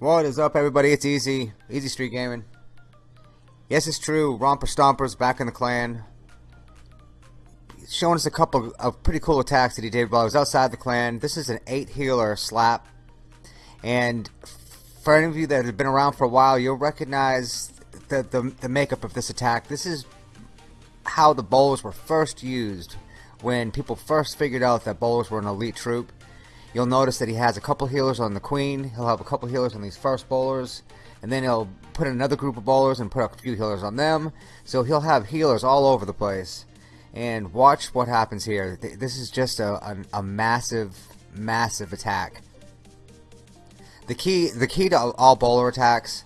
What is up, everybody? It's Easy, Easy Street Gaming. Yes, it's true. Romper Stomper's back in the clan. He's showing us a couple of pretty cool attacks that he did while he was outside the clan. This is an 8 healer slap. And for any of you that have been around for a while, you'll recognize the, the, the makeup of this attack. This is how the bowlers were first used when people first figured out that bowlers were an elite troop. You'll notice that he has a couple healers on the queen. He'll have a couple healers on these first bowlers. And then he'll put another group of bowlers and put a few healers on them. So he'll have healers all over the place. And watch what happens here. This is just a, a, a massive, massive attack. The key, the key to all bowler attacks,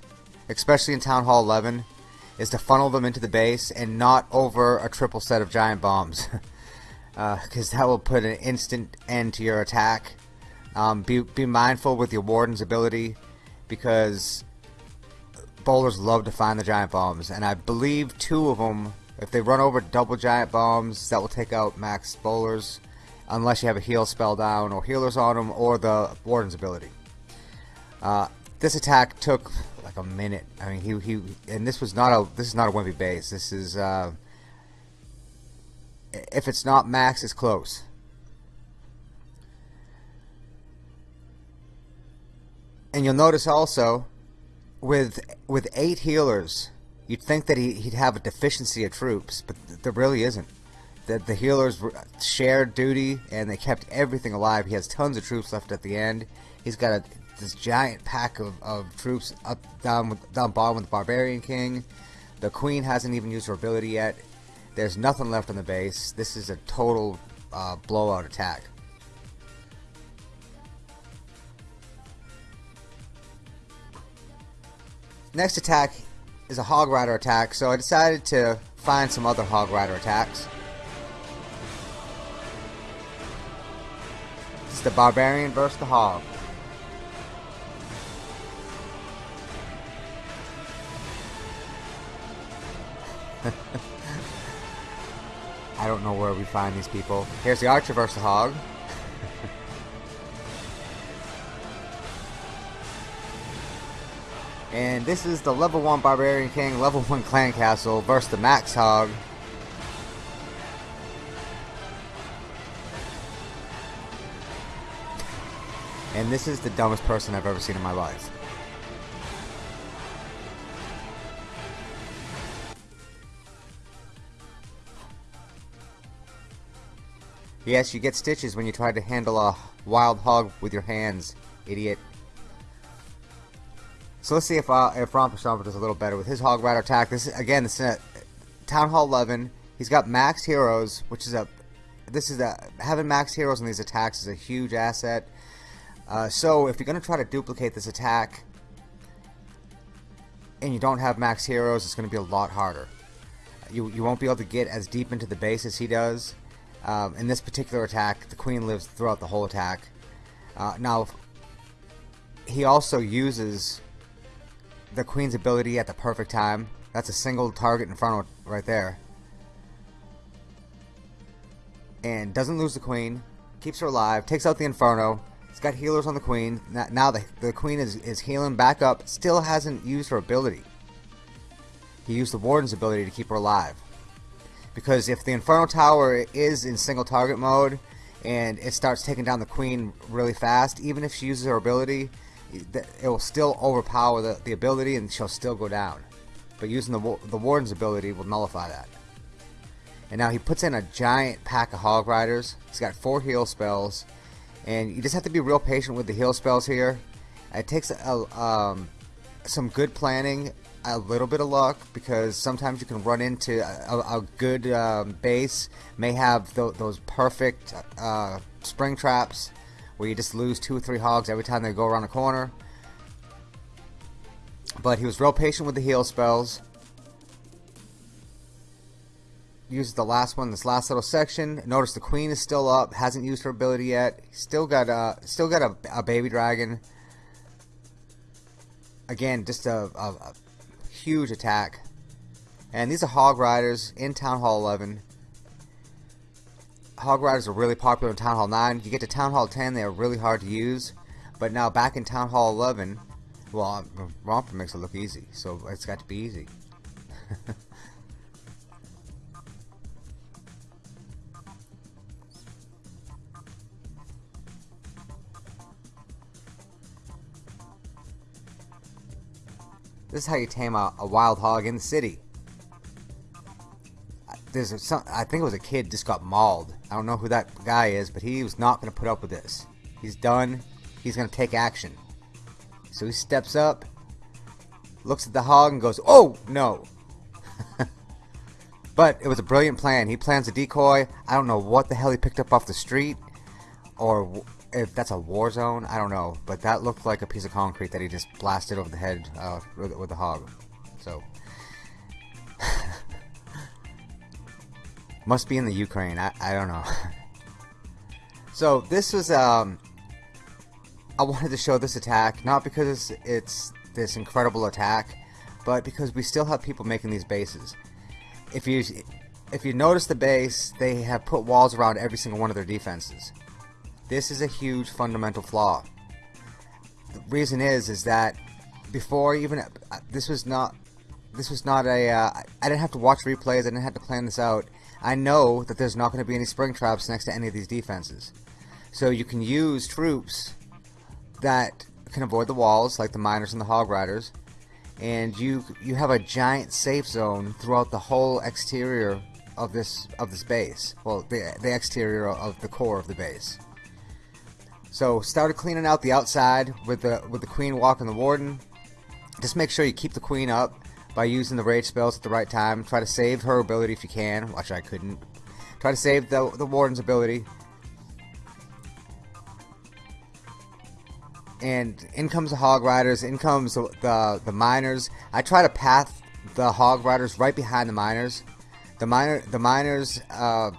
especially in Town Hall 11, is to funnel them into the base and not over a triple set of giant bombs. Because uh, that will put an instant end to your attack um, be, be mindful with your Warden's ability because bowlers love to find the giant bombs. And I believe two of them, if they run over double giant bombs, that will take out max bowlers. Unless you have a heal spell down or healers on them or the Warden's ability. Uh, this attack took like a minute. I mean, he he, and this was not a this is not a wimpy base. This is uh, if it's not max, it's close. And you'll notice also, with with eight healers, you'd think that he, he'd have a deficiency of troops, but there really isn't. The, the healers shared duty, and they kept everything alive. He has tons of troops left at the end. He's got a, this giant pack of, of troops up down with, down bottom with the Barbarian King. The Queen hasn't even used her ability yet. There's nothing left on the base. This is a total uh, blowout attack. Next attack is a Hog Rider attack, so I decided to find some other Hog Rider attacks. This is the Barbarian versus the Hog. I don't know where we find these people. Here's the Archer versus the Hog. And this is the level 1 Barbarian King, level 1 Clan Castle versus the Max Hog. And this is the dumbest person I've ever seen in my life. Yes, you get stitches when you try to handle a wild hog with your hands, idiot. So let's see if uh, if Romper Stomper does a little better with his Hog Rider attack. This is, again, this is Town Hall 11. He's got max heroes, which is a this is a having max heroes in these attacks is a huge asset. Uh, so if you're going to try to duplicate this attack and you don't have max heroes, it's going to be a lot harder. You you won't be able to get as deep into the base as he does. Um, in this particular attack, the queen lives throughout the whole attack. Uh, now, he also uses the queen's ability at the perfect time. That's a single target Inferno right there. And doesn't lose the queen. Keeps her alive. Takes out the Inferno. He's got healers on the queen. Now the, the queen is, is healing back up. Still hasn't used her ability. He used the warden's ability to keep her alive. Because if the Inferno Tower is in single target mode and it starts taking down the queen really fast, even if she uses her ability, it will still overpower the, the ability and she'll still go down. But using the, the Warden's ability will nullify that. And now he puts in a giant pack of Hog Riders. He's got four heal spells. And you just have to be real patient with the heal spells here. It takes a, um, some good planning, a little bit of luck, because sometimes you can run into a, a good um, base, may have th those perfect uh, spring traps where you just lose two or three hogs every time they go around a corner. But he was real patient with the heal spells. uses the last one, this last little section. Notice the queen is still up, hasn't used her ability yet. Still got a, still got a, a baby dragon. Again, just a, a, a huge attack. And these are Hog Riders in Town Hall 11. Hog Riders are really popular in Town Hall 9. You get to Town Hall 10, they are really hard to use. But now back in Town Hall 11, well, uh, Romper makes it look easy, so it's got to be easy. This is how you tame a, a wild hog in the city. There's some, I think it was a kid just got mauled. I don't know who that guy is, but he was not going to put up with this. He's done. He's going to take action. So he steps up, looks at the hog, and goes, "Oh no!" but it was a brilliant plan. He plans a decoy. I don't know what the hell he picked up off the street, or if that's a war zone, I don't know. But that looked like a piece of concrete that he just blasted over the head uh, with, with the hog. So. Must be in the Ukraine. I, I don't know. so this was um I wanted to show this attack not because it's, it's this incredible attack, but because we still have people making these bases. If you if you notice the base, they have put walls around every single one of their defenses. This is a huge fundamental flaw. The reason is is that before even uh, this was not this was not a uh, I didn't have to watch replays. I didn't have to plan this out. I know that there's not going to be any spring traps next to any of these defenses. So you can use troops that can avoid the walls, like the miners and the hog riders, and you you have a giant safe zone throughout the whole exterior of this of this base. Well, the the exterior of the core of the base. So started cleaning out the outside with the with the queen walking the warden. Just make sure you keep the queen up by using the rage spells at the right time. Try to save her ability if you can, which I couldn't. Try to save the the warden's ability. And in comes the hog riders. In comes the the, the miners. I try to path the hog riders right behind the miners. The miner the miners. Uh,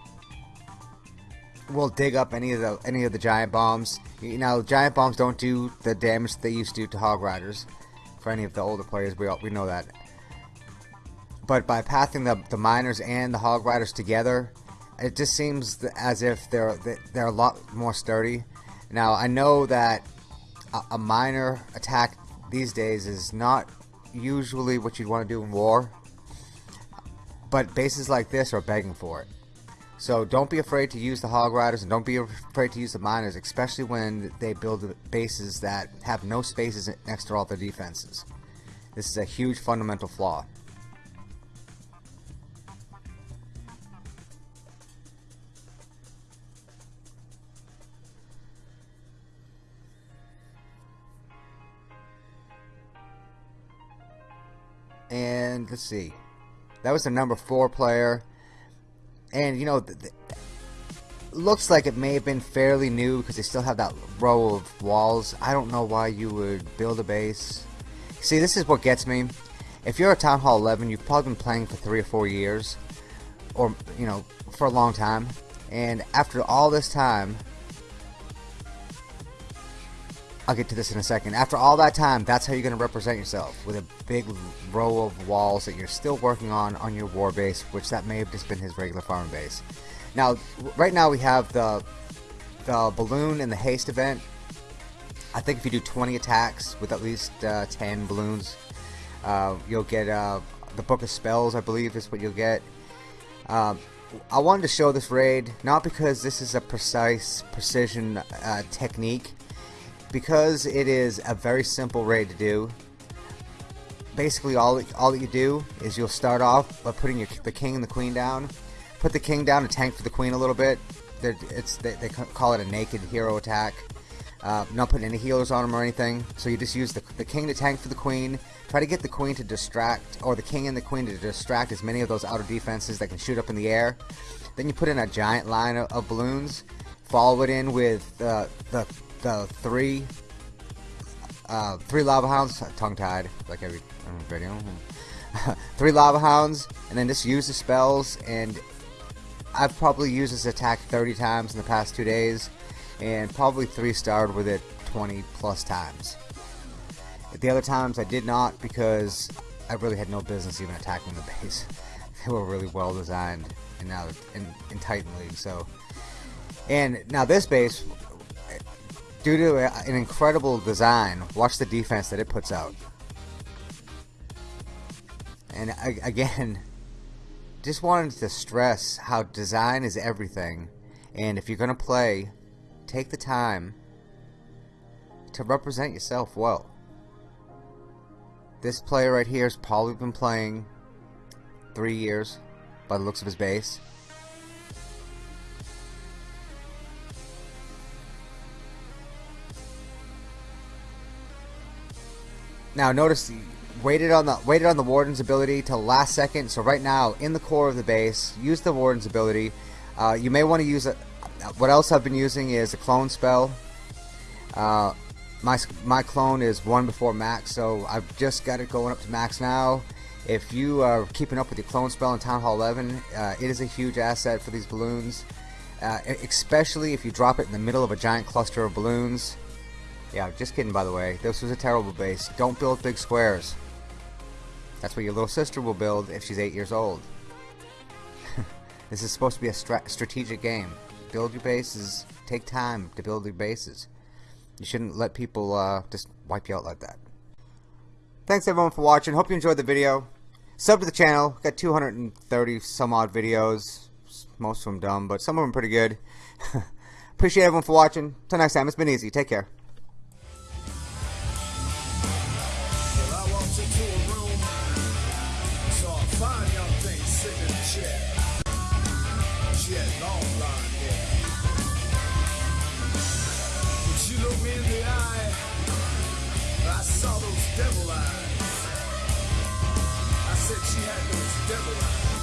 will dig up any of the any of the giant bombs. You know, giant bombs don't do the damage they used to do to Hog Riders. For any of the older players, we all, we know that. But by pathing the the miners and the Hog Riders together, it just seems as if they're they're a lot more sturdy. Now I know that a, a miner attack these days is not usually what you'd want to do in war, but bases like this are begging for it. So don't be afraid to use the hog riders and don't be afraid to use the miners, especially when they build bases that have no spaces next to all their defenses. This is a huge fundamental flaw. Let's see. That was the number four player. And you know looks like it may have been fairly new because they still have that row of walls. I don't know why you would build a base. See this is what gets me. If you're a Town Hall 11 you've probably been playing for three or four years or you know for a long time. And after all this time I'll get to this in a second. After all that time, that's how you're going to represent yourself with a big row of walls that you're still working on on your war base, which that may have just been his regular farm base. Now, right now we have the the balloon and the haste event. I think if you do 20 attacks with at least uh, 10 balloons, uh, you'll get uh, the Book of Spells, I believe is what you'll get. Um, I wanted to show this raid, not because this is a precise precision uh, technique, because it is a very simple raid to do basically all all that you do is you'll start off by putting your, the king and the queen down. Put the king down to tank for the queen a little bit. It's they, they, call it a naked hero attack. Uh, not putting any healers on them or anything. So you just use the, the king to tank for the queen. Try to get the queen to distract or the king and the queen to distract as many of those outer defenses that can shoot up in the air. Then you put in a giant line of, of balloons. Follow it in with uh, the the three uh, three lava hounds, tongue tied like every video. three lava hounds, and then just use the spells. And I've probably used this attack 30 times in the past two days, and probably three starred with it 20 plus times. The other times I did not because I really had no business even attacking the base. they were really well designed and now in, in Titan League. So, and now this base, due to an incredible design, watch the defense that it puts out. And again, just wanted to stress how design is everything. And if you're going to play, take the time to represent yourself well. This player right here has probably been playing three years by the looks of his base. Now notice waited on the waited on the warden's ability till last second. So right now in the core of the base, use the warden's ability. Uh, you may want to use a. What else I've been using is a clone spell. Uh, my, my clone is one before max, so I've just got it going up to max now. If you are keeping up with your clone spell in Town Hall 11, uh, it is a huge asset for these balloons. Uh, especially if you drop it in the middle of a giant cluster of balloons. Yeah, just kidding by the way. This was a terrible base. Don't build big squares. That's what your little sister will build if she's 8 years old. this is supposed to be a strategic game. Build your bases. Take time to build your bases. You shouldn't let people uh, just wipe you out like that. Thanks everyone for watching. Hope you enjoyed the video. Sub to the channel. Got 230 some odd videos. Most of them dumb, but some of them pretty good. Appreciate everyone for watching. Till next time, it's been easy. Take care. Devil eyes. I said she had those devil eyes.